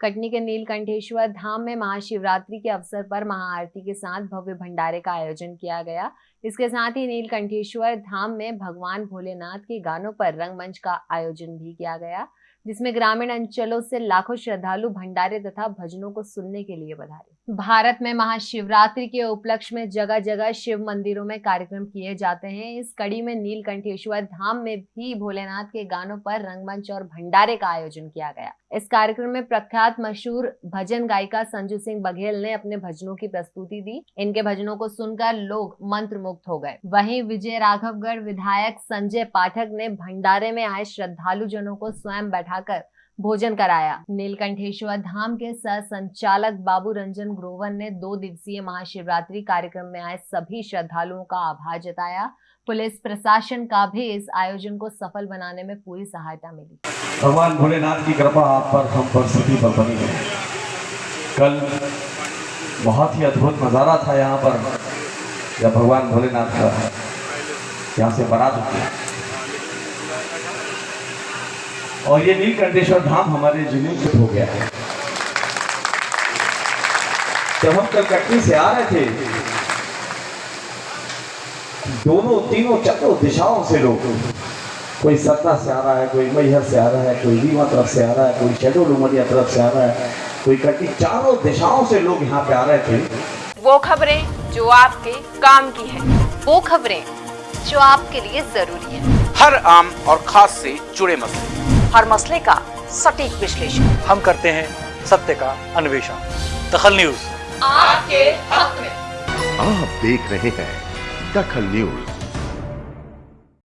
कटनी के नीलकंठेश्वर धाम में महाशिवरात्रि के अवसर पर महाआरती के साथ भव्य भंडारे का आयोजन किया गया। इसके साथ ही नीलकंठेश्वर धाम में भगवान भोलेनाथ के गानों पर रंगमंच का आयोजन भी किया गया, जिसमें ग्रामीण अंचलों से लाखों श्रद्धालु भंडारे तथा भजनों को सुनने के लिए पधारे भारत में महाशिवरात्रि के उपलक्ष्य में जगह जगह शिव मंदिरों में कार्यक्रम किए जाते हैं। इस कड़ी में नीलकंठेश्वर धाम में भी भोलेनाथ के गानों पर रंगमंच और भंडारे का आयोजन किया गया। इस कार्यक्रम में प्रख्यात मशहूर भजन गायिका संजू सिंह बघेल ने अपने भजनों की प्रस्तुति दी। इनके भजनों को सुनकर लोग मंत्र हो गए। वहीं विजय राघवगढ़ विधायक संजय पाठक ने भंडारे में आए श्रद्धालु जनों को स्वयं बैठाकर भोजन कराया। नीलकंठेश्वर धाम के सह संचालक बाबू रंजन ग्रोवर ने दो दिवसीय महाशिवरात्रि कार्यक्रम में आए सभी श्रद्धालुओं का आभार जताया। पुलिस प्रशासन का भी इस आयोजन को सफल बनाने में पूरी सहायता मिली। भगवान भोलेनाथ की कृपा आप पर, हम पर, सभी पर बनी है। कल बहुत ही अद्भुत नज़ारा था यहाँ पर, जब भगवान भोलेनाथ का यहाँ से बारात उठी। और ये नीलकंठेश्वर धाम हमारे ज़िले में हो गया है। जब हम कल कटनी से आ रहे थे दोनों तीनों चारों दिशाओं से लोग कोई सत्ता से आ रहा है कोई मैहर से आ रहा है कोई रीवा तरफ़ से आ रहा है कोई शेडोल उमरिया तरफ़ से आ रहा है कोई कटी चारों दिशाओं से लोग यहाँ पे आ रहे थे। वो खबरें जो आपके काम की है वो खबरें जो आपके लिए ज़रूरी है। हर आम और खास से जुड़े मसले। हर मसले का सटीक विश्लेषण। हम करते हैं सत्य का अन्वेषण। दखल न्यूज़। आपके हक में। आप देख रहे हैं दखल न्यूज़।